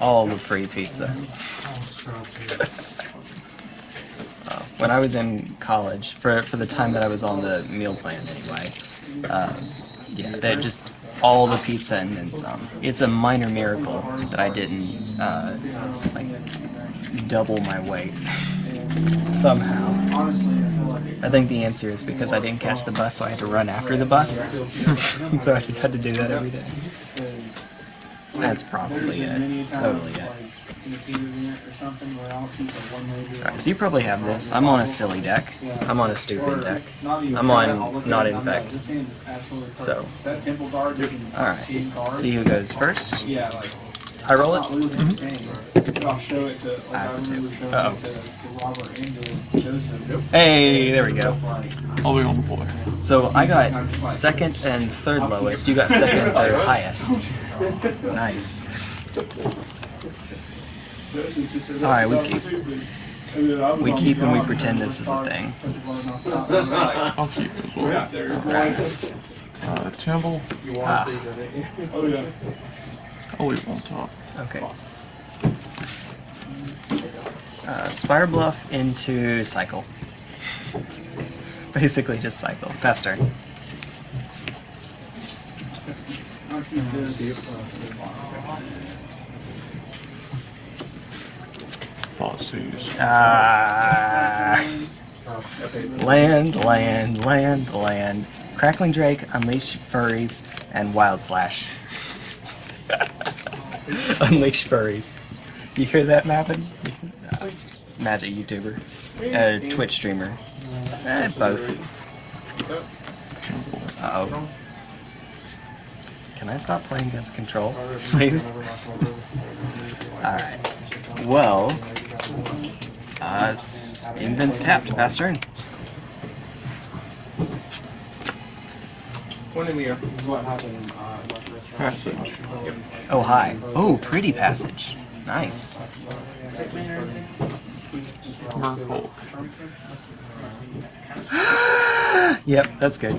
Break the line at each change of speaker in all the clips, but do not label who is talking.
all the free pizza. Uh, when I was in college, for for the time that I was on the meal plan anyway, uh, yeah, they just all the pizza and then some. It's a minor miracle that I didn't uh, like double my weight somehow. I think the answer is because I didn't catch the bus, so I had to run after the bus. so I just had to do that every day. That's probably it. Totally it. Alright, so you probably have this. I'm on a silly deck. I'm on a stupid deck. I'm on not infect. So, alright. See who goes first. I roll it? That's a two. Uh oh. Hey, there we go.
I'll be on the boy.
So I got second and third lowest. You got second and third highest. Nice. Alright, we keep. We keep and we pretend this is a thing.
I'll keep it as.
Nice.
Uh, Timble,
Ah,
I'll leave it on top.
okay. Uh, Spire Bluff into Cycle. Basically just Cycle. Pass turn.
Fossies.
Ah. Land, land, land, land. Crackling Drake, Unleash Furries, and Wild Slash. Unleash Furries. You hear that, Mappin? Uh, magic YouTuber. Uh, Twitch streamer. Eh, both. Uh oh. Can I stop playing against control, please? Alright. Well, uh, Steam tapped. Pass turn.
One in the air.
Passage.
Oh, hi. Oh, pretty passage. Nice. Yep, that's good.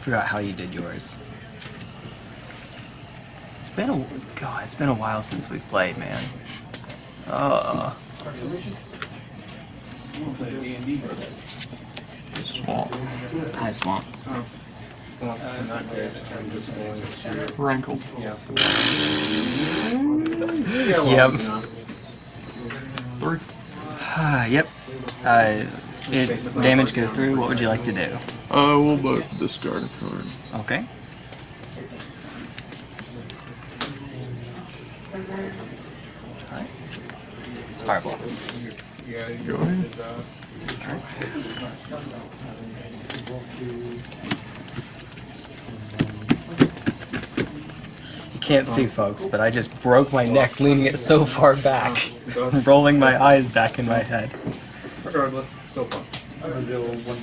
Forgot how you did yours. It's been a god. It's been a while since we've played, man. Uh,
Swamp.
hi, swamp.
Rankle.
Yep.
Three.
Yep. Uh, it damage goes through. What would you like to do?
Uh, we'll both discard a card.
Okay. Alright. It's fireball.
Go ahead.
You can't see, folks, but I just broke my neck leaning it so far back, rolling my eyes back in my head.
Regardless, still fun.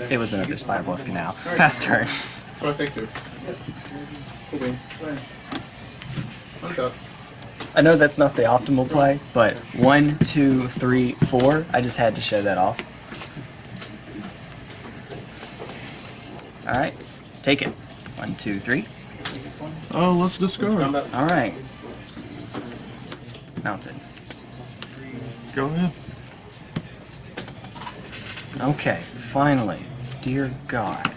It was another spire bluff canal. Pass turn.
Oh, what I think too. Cool bean. Untap.
I know that's not the optimal play, but one, two, three, four. I just had to show that off. All right, take it. One, two, three.
Oh, let's discard.
All right. Mounted.
Go ahead.
Okay, finally. Dear God.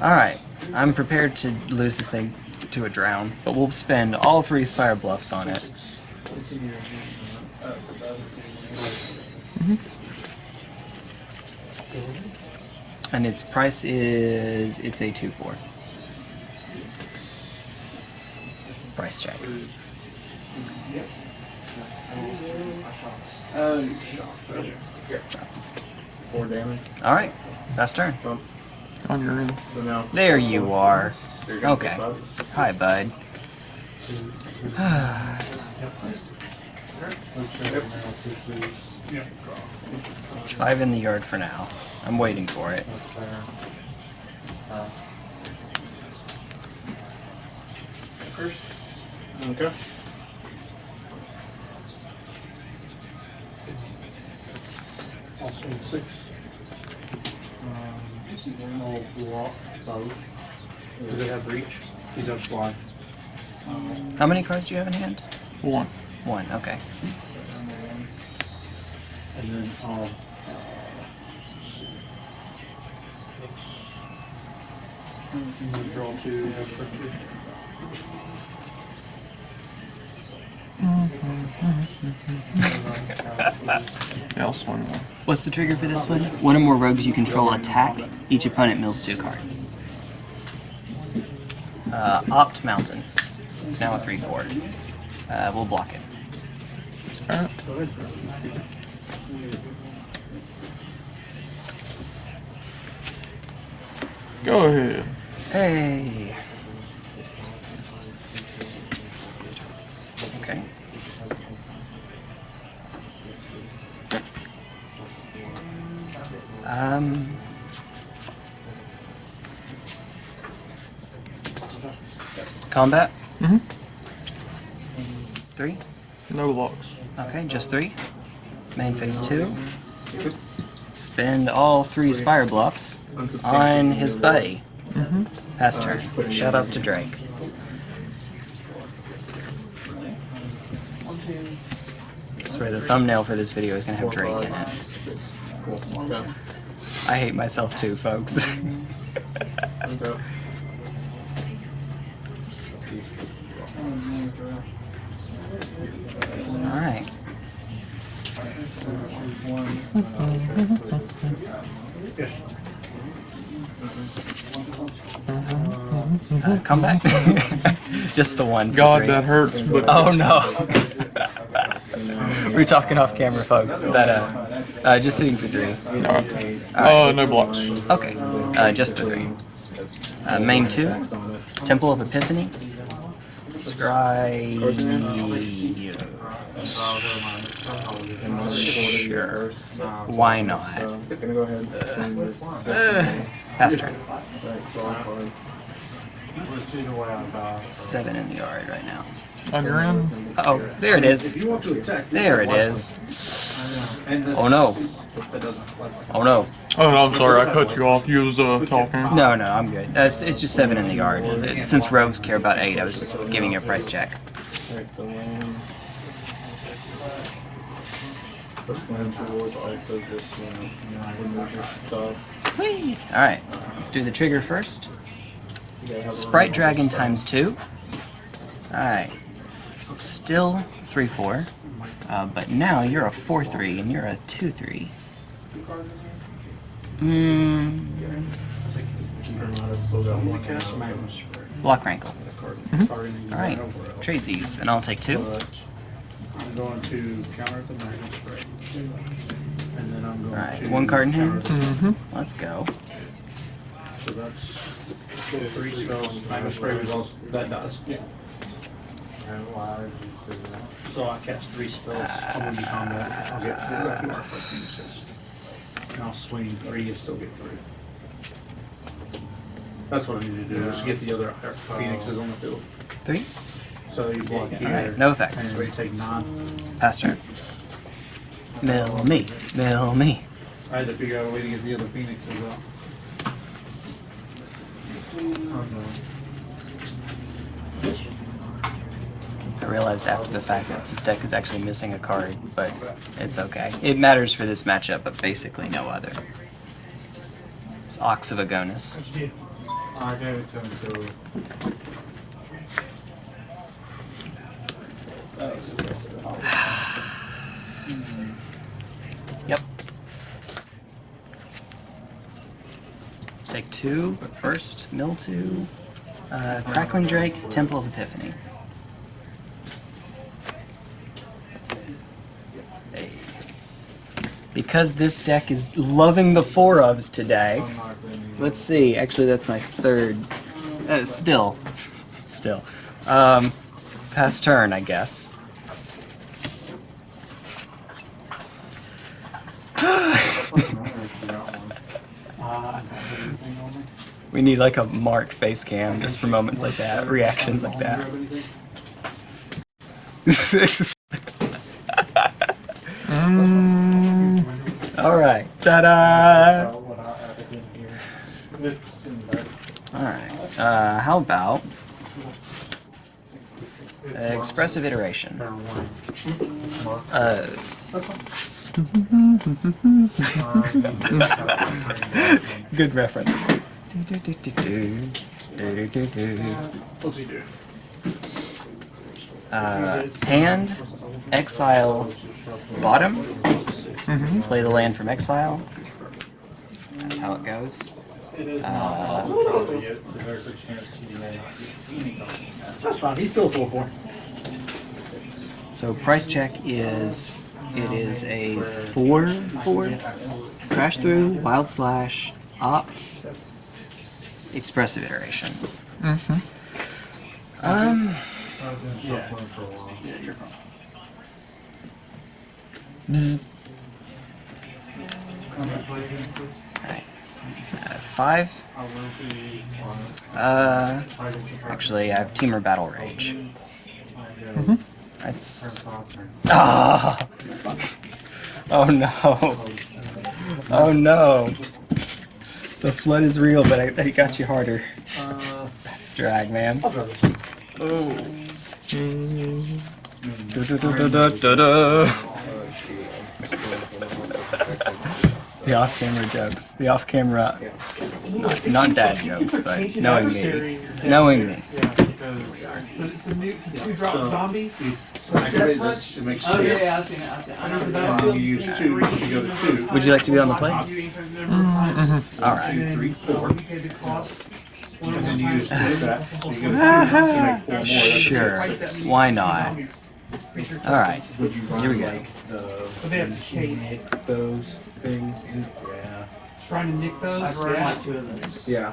Alright, I'm prepared to lose this thing to a drown, but we'll spend all three Spire Bluffs on it. Mm-hmm. And its price is... it's a 2-4. Price check.
Um, Four damage.
Alright, last turn.
Bump.
On your end.
So now.
There you are.
So
Okay. Hi, bud. Five in the yard for now. I'm waiting for it.
Okay.
Also six. Um, all block, both. Do they have reach? He's up fly.
How many cards do you have in hand?
One.
One, okay.
And then, um, I'm gonna draw two, have for two.
Yeah, I'll swing one.
What's the trigger for this one? One or more rogues you control attack. Each opponent mills two cards. Uh, Opt Mountain. It's now a 3 4. Uh, we'll block it.
Alright. Go ahead.
Hey! Combat?
Mm-hmm.
Three?
No locks.
Okay, just three. Main phase two. Spend all three Spire bluffs on his buddy.
Mm-hmm.
Pass turn. Shoutouts to Drake. I swear the thumbnail for this video is gonna have Drake in it. I hate myself too, folks.
Okay.
Alright. Uh, come back. Just the one.
God, that hurts, but
Oh no. We're talking off camera, folks. That uh, uh just hitting for three.
Alright. Oh, no blocks.
Okay, uh, just the three. Uh, main two, Temple of Epiphany, Scry. Sure. Why not?
So, gonna go ahead. and with six in
Uh, pass turn.
Right, so I'll card.
Let's see the way I buy.
Seven in the yard right now.
On your end?
Uh oh, there it
If
is.
you want to attack.
There it is. Oh no.
That doesn't like.
Oh no.
Oh, no, I'm sorry. I cut you off. You was uh, talking.
No, no, I'm good. Uh, it's, it's just seven in the yard. It- since rogues care about eight, I was just giving you a price check.
Alright, so First land towards also just, you know, remove your stuff.
Whee! Alright, let's do the trigger first.
You gotta have a
Sprite. Dragon times two. Alright. Still 3 4. Uh, but now you're a 4 3 and you're a 2 3. Hmm.
You might have still got one.
Cast Magma Spray.
Block Rankle.
Targeting
Alright.
nowhere else.
Trade these, and I'll take two.
I'm going to counter the Magma Spray. And then I'm going
Alright,
to.
one card in hand.
Mm-hmm.
Let's go.
So that's three spells. Magma Spray was also, that does. Yeah. So I cast three spells. I'm gonna be combat. I'll get four for Phoenixes. And I'll swing three and still get three. That's what I need to do, is get the other Phoenixes on the field.
Three.
So you block here.
Alright, no effects.
And you take nine.
Pass turn. Mill me. Mill me.
I had to figure out a way to get the other Phoenixes out.
I realized after the fact that this deck is actually missing a card, but it's okay. It matters for this matchup, but basically no other. It's Ox of
Agonas.
Yep. Take two, but first, mill two. Uh, Crackling Drake, Temple of Epiphany. because this deck is loving the four ofs today. Let's see. Actually, that's my third. Uh, still, still. Um, past turn, I guess. we need like a mark face cam just for moments like that, reactions like that. ta-da! Alright, uh, how about expressive iteration? Uh, good reference.
What's he do?
Uh, hand, exile, bottom, play the land from exile. That's how it goes. Uh,
so there's a chance he may.
That's fine, he's still full four.
so price check is it is a four four crash through wild slash opt expressive iteration. Um.
I've been shuffling for a while.
Yeah, you're fine.
Bzz. Alright. Uh, five. Uh, actually, I have Temur Battle Rage. That's. Ah! Oh no! Oh no! The flood is real, but I, I got you harder.
Uh,
That's drag, man.
I'll try this.
Oh. Da-da-da-da-da-da. The off-camera jokes. The off-camera, not, not dad jokes, but knowing me, knowing me.
It's a new, it's a two drop zombie.
Activate this, it makes
Oh
two.
yeah, yeah, I've seen it. I've seen it. Under the
And
battlefield.
you use two, you go to two.
Would you like to be on the plate? Mm-hmm. All right.
Two, three, four. And then you use two of that, so you go to two, you make four more.
Sure. Why not? All right.
Would you
Here we go.
like the
they have shade.
nick those things? Yeah.
Trying to nick those.
I've run
yeah.
like two of those.
Yeah.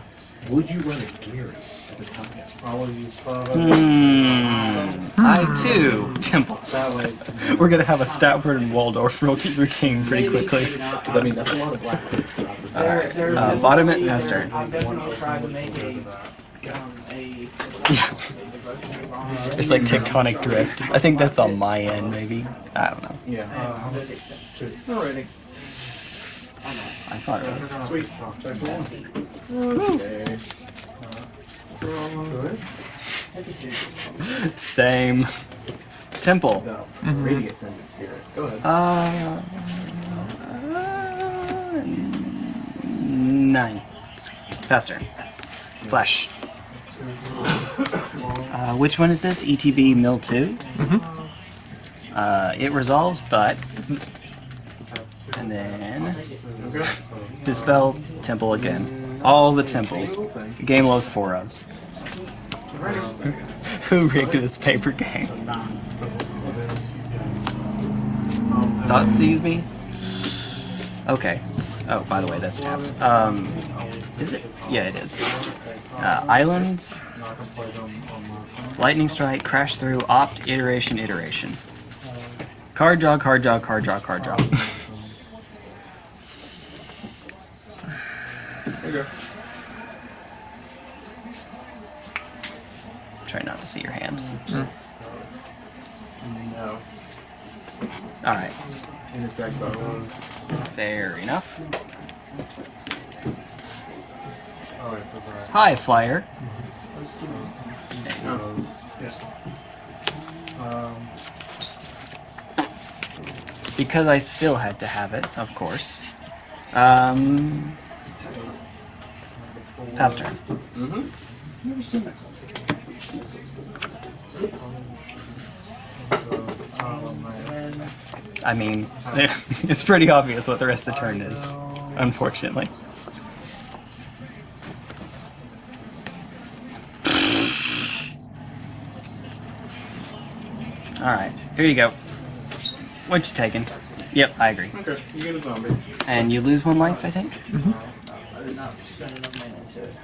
Would you run a Gary at the time? I will use.
Hmm. I too, Temple.
That way,
We're gonna have a Statler and Waldorf routine routine pretty quickly.
because I mean that's a lot of black picks throughout the
All right. Uh, bottom at Nester.
I've definitely tried to make a, um, a.
There's like tectonic drift. I think that's on my end, maybe. I don't know.
Yeah.
Alrighty.
I thought it was.
Sweet.
Okay.
Same. Temple.
Ascendant Spirit. Go ahead.
Uh, uh, nine. Faster. Flash. Uh, which one is this? ETB Mill 2? Uh, it resolves, but. And then. Dispel Temple again. All the temples. The game loves four ofs. Who rigged this paper game? Thoughtseize me? Okay. Oh, by the way, that's tapped. Um, is it? Yeah, it is. Uh, island, lightning strike, crash through, opt, iteration, iteration. Card draw, card draw, card draw, card draw. There you go. Try not to see your hand.
No.
Alright,
And it's exile one.
fair enough. Hi, Flyer. Because I still had to have it, of course. Um, pass turn. I mean, it's pretty obvious what the rest of the turn is, unfortunately. Alright, here you go. What you taking? Yep, I agree.
okay, you get a zombie.
And you lose one life, I think?
I did not spend enough mana into it.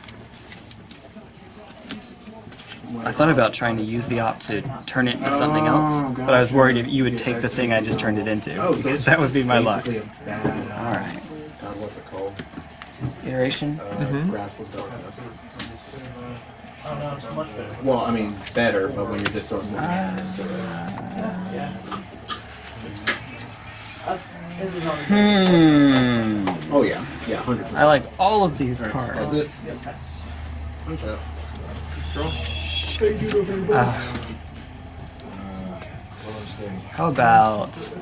I thought about trying to use the op to turn it into something else, but I was worried if you would take the thing I just turned it into,
Oh,
because that would be my luck.
basically a bad. uh,
Alright.
God, what's it called?
Iteration.
uh, Grasp of Darkness.
Oh no, it's much better.
Well, I mean, better, but when you're just throwing more mana into it.
Yeah. Uh, it
Hmm.
Oh yeah, yeah, hundred percent.
I like all of these
That's
cards.
it. Okay.
Uh, how about?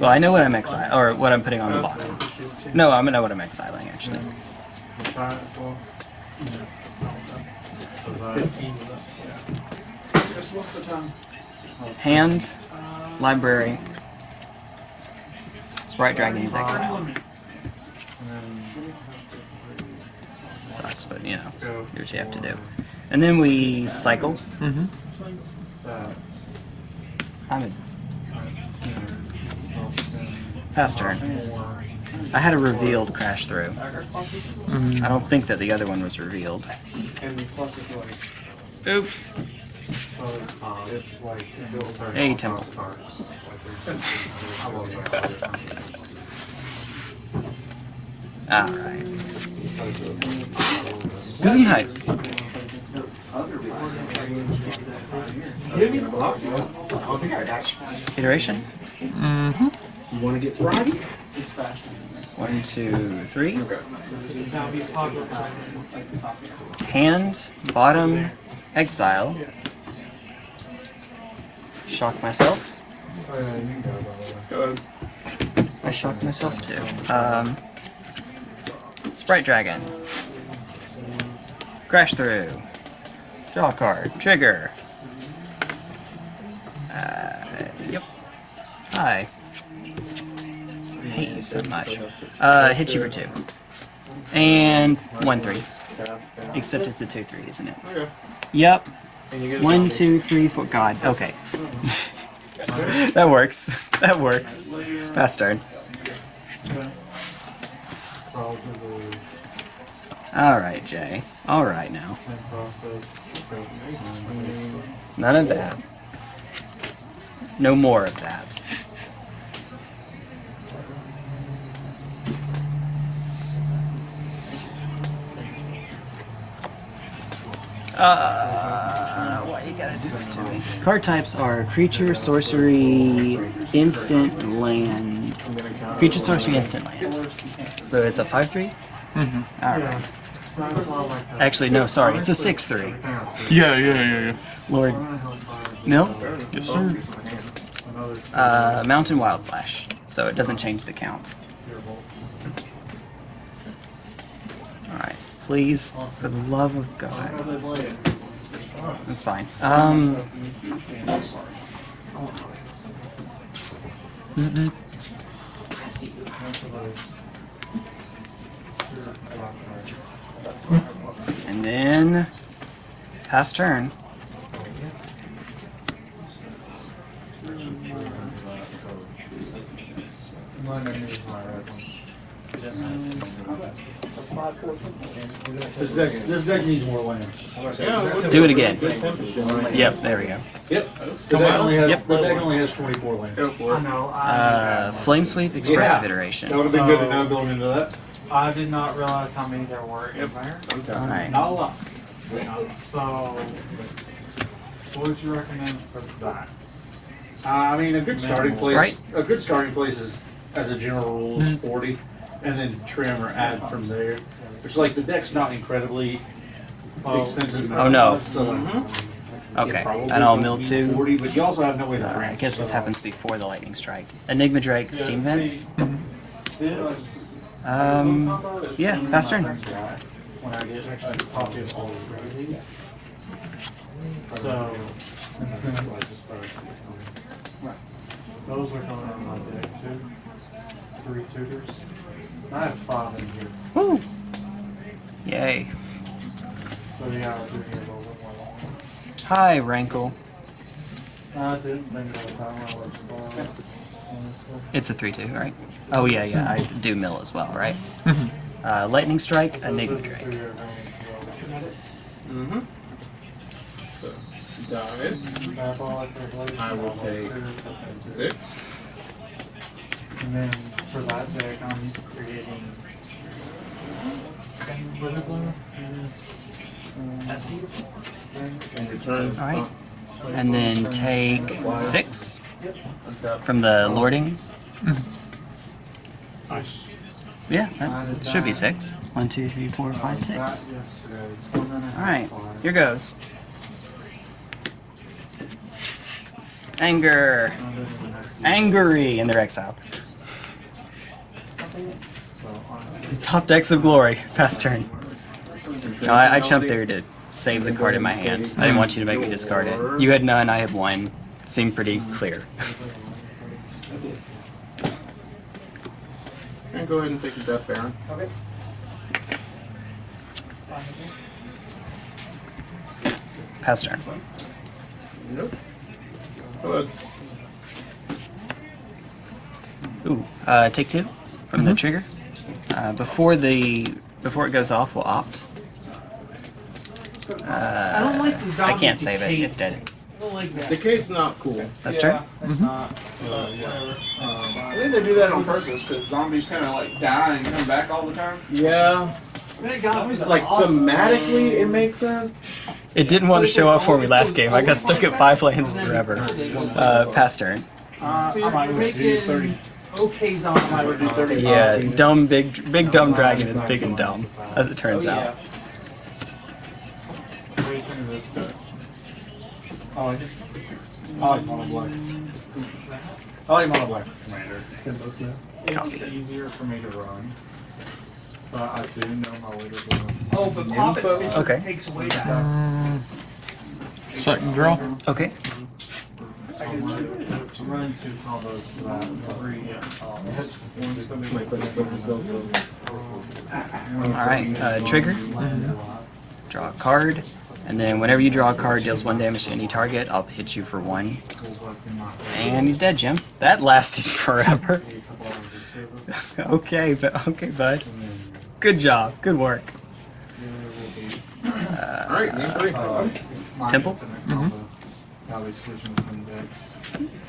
Well, I know what I'm exiling, or what I'm putting on the bottom. No, I'm gonna know what I'm exiling actually. Hand, library, Sprite Dragon is exile. Sucks, but you know, do what you have to do. And then we cycle.
Mm-hmm.
I'm a pass turn. I had a revealed crash through. I don't think that the other one was revealed. Oops. Hey, Temple. Alright. Gesundheit.
Give me the block. I don't think I got you.
Iteration.
Mm-hmm.
You want to get right?
One, two, three. Hand, bottom, exile. Shock myself. I shocked myself too. Um, Sprite Dragon. Crash through. Draw card. Trigger. Uh, yep. Hi. Hate you so much. Uh, hit you for two. And one three. Except it's a two three, isn't it? Yep. One, two, three, four. God. Okay. that works. That works. Fast turn. All right, Jay. All right now. None of that. No more of that. Uh, why you gotta do this to me? Card types are creature, sorcery, instant, land. Creature, sorcery, instant, land. So it's a 5 3?
Mm-hmm.
Alright. Actually, no, sorry, it's a 6 3.
Yeah, yeah, yeah, yeah.
Lord. Mill?
Yes, sir.
Uh, Mountain Wild Slash. So it doesn't change the count. Please, for the love of God. That's fine. Um. Bzz, bzz. And then pass turn.
This deck, this deck needs more lands.
Do it again. Yep, there we go.
Yep.
The deck only has,
Yep.
the deck only has twenty-four lands.
Go for it.
Uh, Flame Sweep, Expressive Iteration.
That would have been good to know going into that.
I did not realize how many there were in there.
Alright.
Not a lot.
So, what would you recommend for that?
Uh, I mean, a good starting place,
Sprite?
a good starting place is, as a general rule, is forty, and then trim or add from there. Which like the deck's not incredibly expensive.
Oh, no.
So
Okay, and I'll mill two.
Forty, but you also have no way to
Uh,
bring.
I guess this happens before the Lightning Strike. Enigma Drake, Steam Vents. Um, yeah, pass turn.
when I get actually copy of all of these. So, those are going on my deck too. Three tutors. I have five in here,
Woo! Yay.
so yeah, I'll do here a little bit more.
Hi, Rankle.
I didn't think of that when I was born.
It's a 3 2, right? Oh, yeah, yeah, I do mill as well, right? Uh, Lightning Strike, Enigma
Those
Drake.
three are very
Mm-hmm. So, dies.
well. Diabolic Revelation,
I will take Six.
And then for that deck, I'm creating.
And your turn.
Alright. And then take six from the lording.
Nice.
Yeah, that should be six. One, two, three, four, five, six. Alright, here goes. Anger. Angry, and they're exiled. Top decks of glory. Pass turn. No, I, I jumped there to save the card in my hand. I didn't want you to make me discard it. You had none, I had one. Seemed pretty clear.
And go ahead and take the death baron.
Okay.
Pass turn.
Nope. Go ahead.
Ooh, uh, take two from the trigger. Uh, before the before it goes off, we'll opt. Uh,
I don't like the
I can't save it.
decay.
It's dead.
I don't like that.
Decade's not cool.
That's
yeah,
turn.
It's not.
Uh, yeah. Um,
I think they do that on purpose because zombies kind of like die and come back all the time.
yeah.
God,
Like
awesome.
thematically, it makes sense.
It didn't want to show up for me last game. I got stuck at five lanes forever. Uh, pass turn.
Uh,
So
I
you're
might do
making
30.
okay zombie.
I would do 30.
Yeah, dumb big big dumb dragon is big and dumb, as it turns
Oh, yeah.
out.
What do you think of this deck?
Oh, I just. I like mono black. I like mono black for commander.
Copy.
It's easier for me to run. But I do know my leader will.
Oh, but pop it
Okay.
takes away that.
Um, second draw.
Okay.
I'm running, two combos for that. Three, um, hits.
Might put it over so
All right. Uh, trigger. Draw a card, and then whenever you draw a card, deals one damage to any target. I'll hit you for one. And he's dead, Jim. That lasted forever. okay, but okay, bud. Good job. Good work.
Alright, game three.
Temple?
How they switch between decks.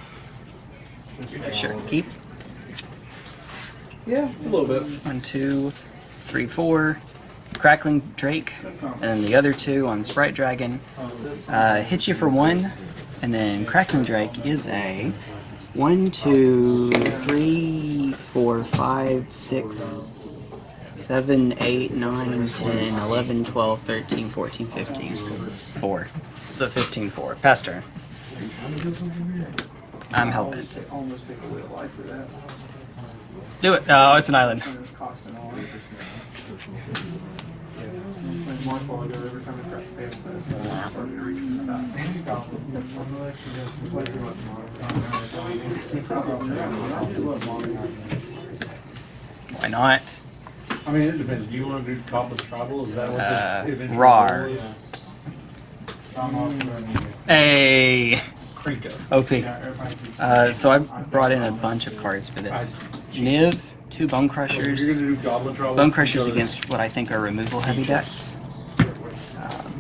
Sure. Keep.
Yeah, a little bit.
One, two, three, four. Crackling Drake, and then the other two on Sprite Dragon. Uh, hits you for one, and then Crackling Drake is a one, two, three, four, five, six, seven, eight, nine, ten, eleven, twelve, thirteen, fourteen, fifteen. Four. It's a 15 4. Pass turn. I'm hellbent.
Almost take a life for.
Do it. Oh, it's an island.
And it's costing all.
Why not?
I mean, it depends. Do you want to do Goblin Tribal? Is that what
Uh,
this eventually
Rar.
is?
I'm also running
Hey,
Krenko.
OP. Uh, so I brought in a bunch of cards for this. Niv, two Bone Crushers.
gonna do Goblin Tribal.
Bone Crushers against what I think are removal heavy decks. Um,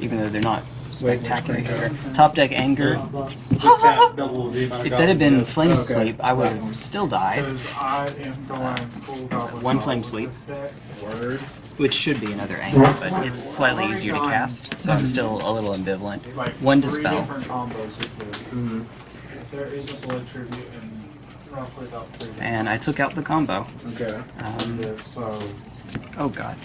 even though they're not spectacular here. Top deck Anger.
With that double the amount of
If that had been Flame Sweep, I would have still died,
Because I am going full goblin.
One flame sweep.
Word.
Which should be another Anger, but it's slightly easier to cast, so I'm still a little ambivalent. One Dispel.
different combos with this. There is a blood tribute and roughly about three.
And I took out the combo.
Okay.
Um, oh god.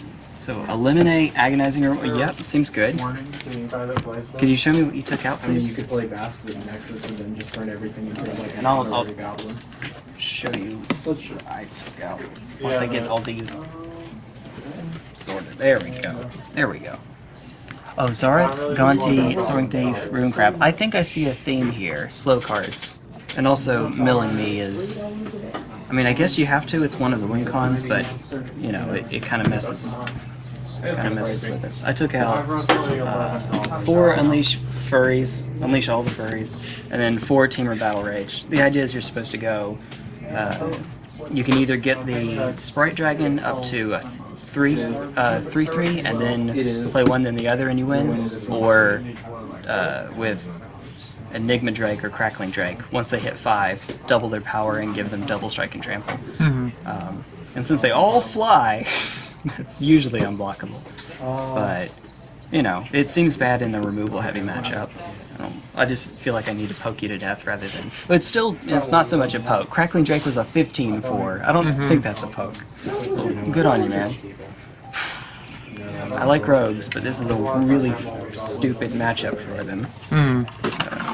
So eliminate agonizing. Or, yep, seems good.
warning to anybody that plays this.
Could you show me what you took out,
I mean, you could play Maskwood Nexus and then just turn everything into like
And I'll-
an
I'll-
honorary goblin.
Show you what I took out. Once I get all these sorted. There we go. There we go. Oh, Zareth, Gonti, Soaring Thief, Rune Crab. I think I see a theme here. Slow cards. And also, milling me is... I mean, I guess you have to. It's one of the win cons, but, you know, it, it kind of messes kind of messes with us. I took out
I've run probably
uh, four Unleash Furries, Unleash all the furries, and then four Temur Battle Rage. The idea is you're supposed to go. Uh, you can either get the Sprite Dragon up to a three, uh, three, three, and then play one then the other and you win, or uh, with Enigma Drake or Crackling Drake. Once they hit five, double their power and give them double strike and trample. Um, and since they all fly, that's usually unblockable. But you know, it seems bad in a removal heavy matchup. I, I just feel like I need to poke you to death rather than. But it's still, it's not so much a poke. Crackling Drake was a 15 for. I don't think that's a poke. Good on you, man. I like rogues, but this is a really stupid matchup for them. Hmm. Uh,